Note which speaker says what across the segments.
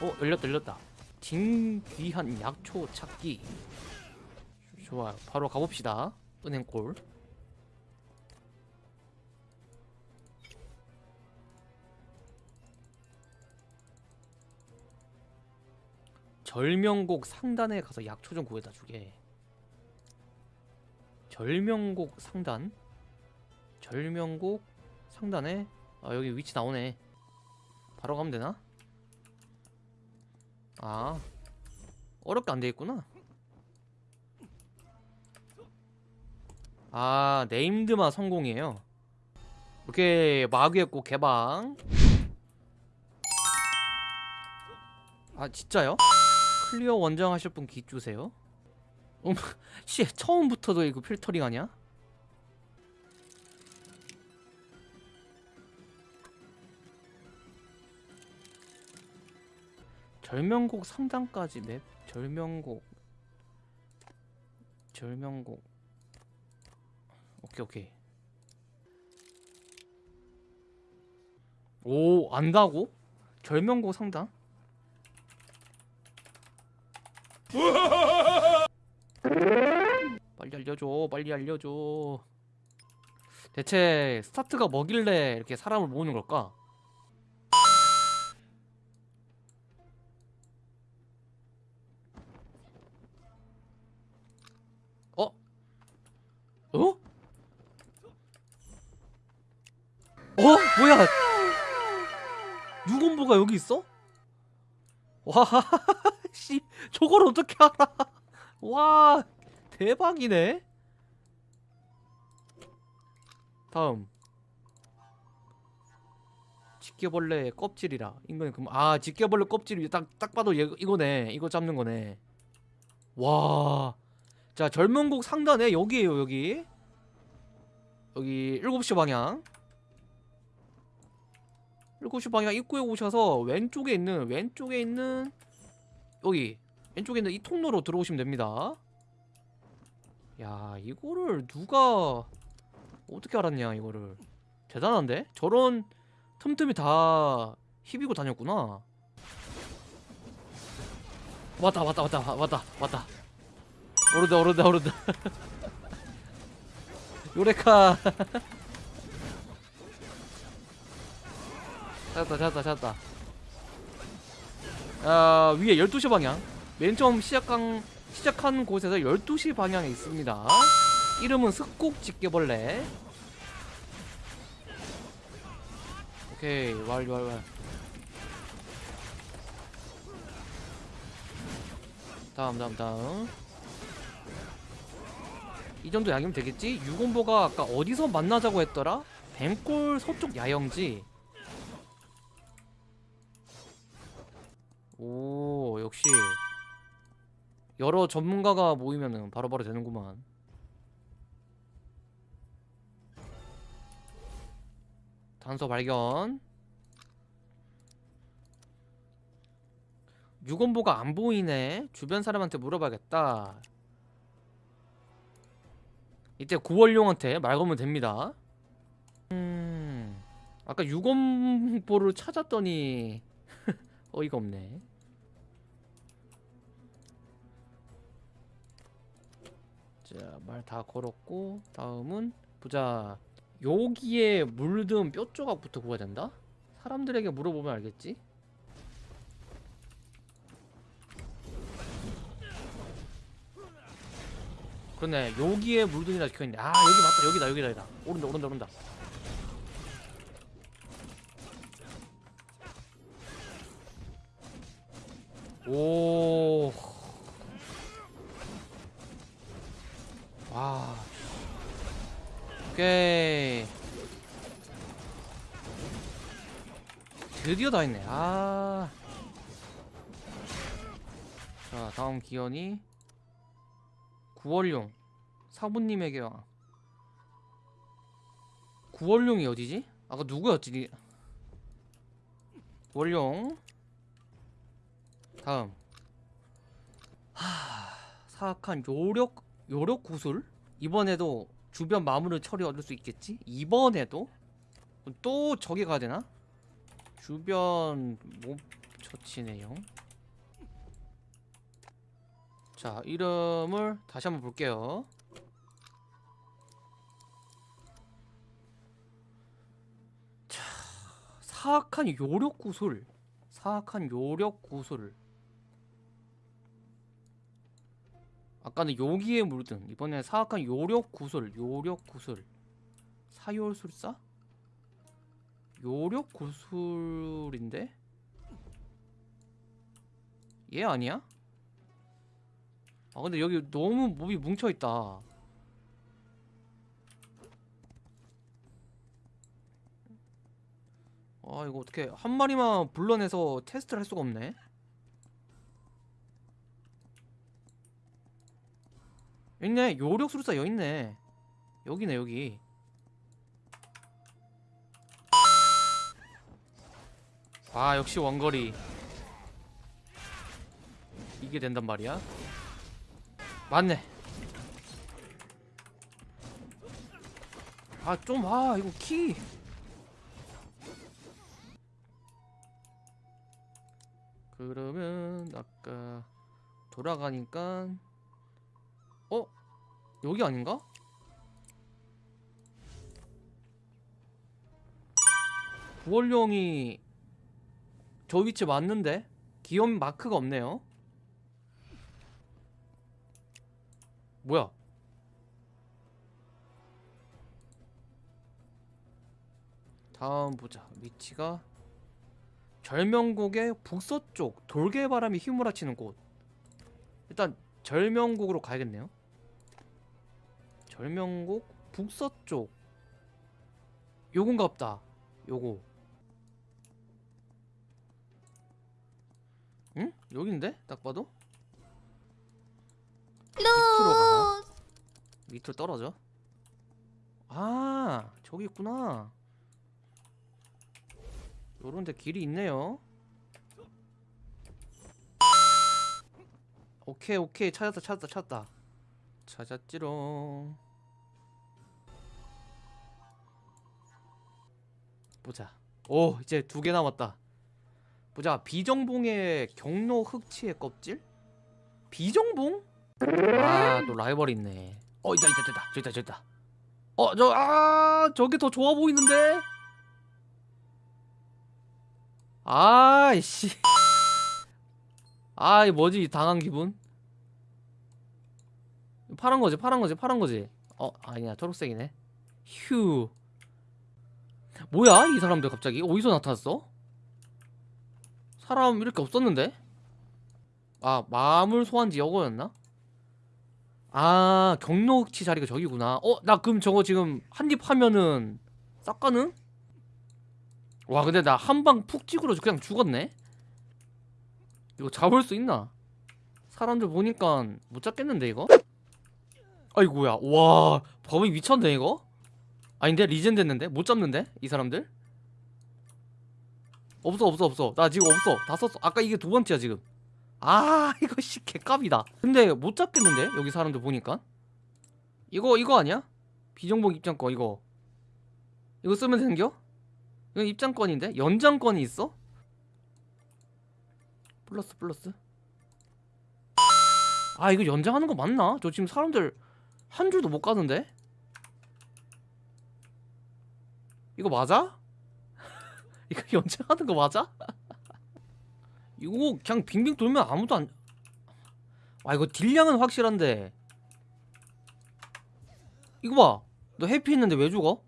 Speaker 1: 어 열렸다 열렸다. 진귀한 약초 찾기. 좋아요. 바로 가봅시다. 은행골. 절명곡 상단에 가서 약초 좀 구해다 주게. 절명곡 상단. 절명곡 상단에 아 여기 위치 나오네. 바로 가면 되나? 아 어렵게 안 돼있구나. 아 네임드만 성공이에요. 오케이 마귀의 꽃 개방. 아 진짜요? 클리어 원정 하실 분 기 주세요. 음, 씨 처음부터도 이거 필터링 아니 절명곡 상단까지 맵 절명곡 절명곡 오케이 오케이 오 안다고? 절명곡 상단? 빨리 알려줘 빨리 알려줘 대체 스타트가 뭐길래 이렇게 사람을 모으는 걸까? 어? 어? 어? 뭐야? 유건보가 여기 있어? 와, 씨, 저걸 어떻게 알아? 와, 대박이네. 다음. 집게벌레 껍질이라. 이거는 그럼 아, 집게벌레 껍질이 딱딱 봐도 얘, 이거네. 이거 잡는 거네. 와. 자, 절명곡 상단에 여기에요, 여기. 여기 7시 방향. 7시 방향 입구에 오셔서 왼쪽에 있는 왼쪽에 있는 여기 왼쪽에 있는 이 통로로 들어오시면 됩니다. 야, 이거를 누가 어떻게 알았냐, 이거를. 대단한데? 저런 틈틈이 다 희비고 다녔구나. 왔다, 왔다, 왔다, 왔다, 왔다. 오른다, 오른다, 오른다. 요레카. 찾았다 찾았다 찾았다 아 위에 12시 방향 맨 처음 시작한 시작한 곳에서 12시 방향에 있습니다 이름은 습곡 집게벌레 오케이 완료. 다음 다음 다음 이 정도 양이면 되겠지? 유곤보가 아까 어디서 만나자고 했더라? 뱀골 서쪽 야영지 오 역시. 여러 전문가가 모이면은 바로바로 되는구만. 단서 발견. 유건보가 안 보이네. 주변 사람한테 물어봐야겠다. 이때 구월룡한테 말 걸면 됩니다. 음 아까 유건보를 찾았더니 어이가 없네. 자 말 다 걸었고 다음은 보자. 여기에 물든 뼈 조각부터 구해야 된다? 사람들에게 물어보면 알겠지? 그러네 여기에 물든이라 적혀있네. 아 여기 맞다. 여기다 여기다 여기다. 오른다 오른다 오른다 오. 와. 오케이. 드디어 다 했네. 아. 자, 다음 기현이 구월룡 사부님에게 와. 구월룡이 어디지? 아까 누구였지? 구월룡 다음. 하... 사악한 요력 요력 구슬? 이번에도 주변 마물을 처리 얻을 수 있겠지? 이번에도? 또 저기 가야 되나? 주변 뭐 터치 내용 자 이름을 다시 한번 볼게요. 자 사악한 요력 구슬. 사악한 요력 구슬 아까는 요기에 물든 이번에 사악한 요력 구슬 요력 구슬. 사요술사? 요력 구슬인데? 얘 아니야? 아 근데 여기 너무 몹이 뭉쳐있다. 아 이거 어떻게 한 마리만 불러내서 테스트를 할 수가 없네 있네. 요력 술사 여있네. 여기네 여기. 아 역시 원거리. 이게 된단 말이야? 맞네. 아 좀 아 이거 키. 그러면 아까 돌아가니까 어? 여기 아닌가? 구월령이 저 위치 맞는데? 기염 마크가 없네요 뭐야 다음 보자 위치가 절명국의 북서쪽 돌개바람이 휘몰아치는 곳 일단 절명국으로 가야겠네요 절명국 북서쪽. 요건가 없다. 요거. 응? 여긴데? 딱 봐도? 밑으로 가 밑으로 떨어져? 아 저기 있구나. 요런데 길이 있네요. 오케이 오케이. 찾았다 찾았다 찾았다. 찾았지롱 보자. 오 이제 두 개 남았다. 보자. 비정봉의 경로 흑치의 껍질? 비정봉? 아 또 라이벌 있네. 어 있다 있다 있다. 저기 있다 저기 있다. 어 저 아 저게 더 좋아 보이는데? 아이씨. 아이 뭐지 당한 기분? 파란 거지 파란 거지 파란 거지. 어 아니야 초록색이네. 휴 뭐야 이 사람들 갑자기? 어디서 나타났어? 사람 이렇게 없었는데? 아 마물 소환지 여거였나? 아 경로치 자리가 저기구나. 어 나 그럼 저거 지금 한 입 하면은 싹 가는 와 근데 나 한 방 푹 찍으러 그냥 죽었네? 이거 잡을 수 있나? 사람들 보니까 못 잡겠는데 이거? 아이고야 와 범위 미쳤네 이거 아닌데 리젠 됐는데? 못 잡는데? 이 사람들? 없어 없어 없어. 나 지금 없어. 다 썼어. 아까 이게 두 번째야 지금. 아 이거 씨 개값이다. 근데 못 잡겠는데? 여기 사람들 보니까? 이거 이거 아니야? 비정복 입장권 이거. 이거 쓰면 되는겨? 이건 입장권인데? 연장권이 있어? 플러스 플러스? 아 이거 연장하는 거 맞나? 저 지금 사람들 한 줄도 못 가는데 이거 맞아? 이거 연장하는 거 맞아? 이거 그냥 빙빙 돌면 아무도 안... 아 이거 딜량은 확실한데 이거 봐! 너 해피 했는데 왜 죽어?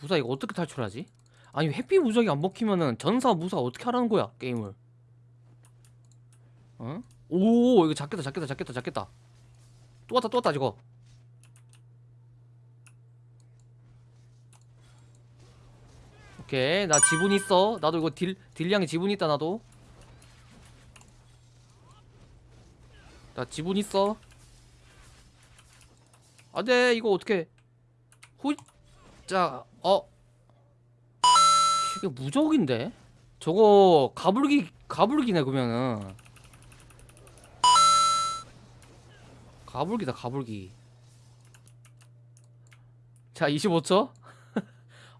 Speaker 1: 무사 이거 어떻게 탈출하지? 아니 해피 무적이 안 먹히면은 전사 무사 어떻게 하라는 거야 게임을 어? 오 이거 잡겠다 잡겠다 잡겠다 잡겠다 또 왔다 또 왔다 저거 오케이. 나 지분 있어. 나도 이거 딜 딜량에 지분 있다 나도. 나 지분 있어. 안돼. 이거 어떻게 호자 어. 이게 무적인데? 저거 가불기 가불기네 그러면은. 가불기다 가불기. 자 25초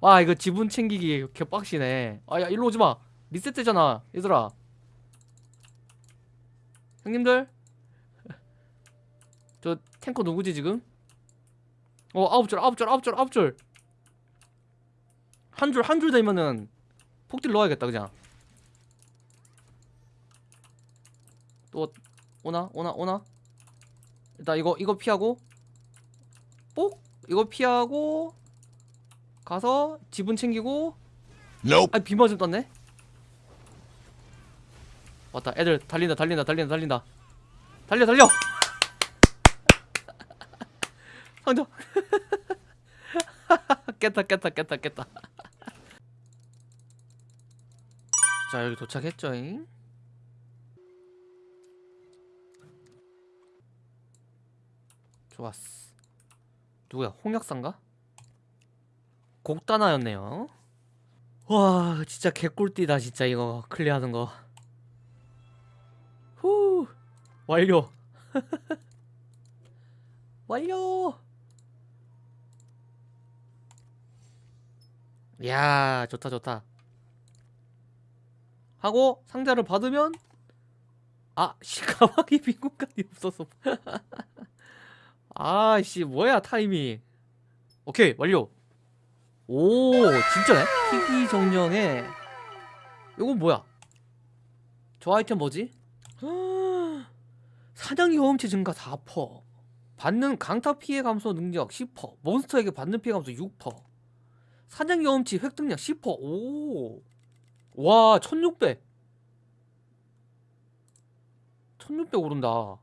Speaker 1: 와 이거 지분 챙기기 개빡시네. 아야 일로 오지마. 리셋되잖아 얘들아. 형님들? 저 탱커 누구지 지금? 어 아홉 줄 아홉 줄 아홉 줄 아홉 줄 한 줄 한 줄 되면은 폭딜 넣어야겠다 그냥. 또 오나? 오나? 오나? 일단 이거 이거 피하고. 뽁 이거 피하고 가서 지분 챙기고
Speaker 2: Nope.
Speaker 1: 아 비 맞음 떴네? 왔다 애들 달린다 달린다 달린다 달린다. 달려 달려! 상점 깼다 깼다 깼다 깼다. 자 여기 도착했죠잉? 좋았어. 누구야? 홍역사인가? 곡다나였네요. 와 진짜 개꿀띠다 진짜 이거 클리어하는 거. 후 완료. 완료. 야 좋다 좋다. 하고 상자를 받으면 아 씨 가방에 빈 공간이 없어서. 아 씨 뭐야 타이밍. 오케이 완료 오 진짜네? 희귀 정령에 이건 뭐야? 저 아이템 뭐지? 사냥 경험치 증가 4% 받는 강타 피해 감소 능력 10% 몬스터에게 받는 피해 감소 6% 사냥 경험치 획득량 10% 오. 와, 1600. 1600 오른다.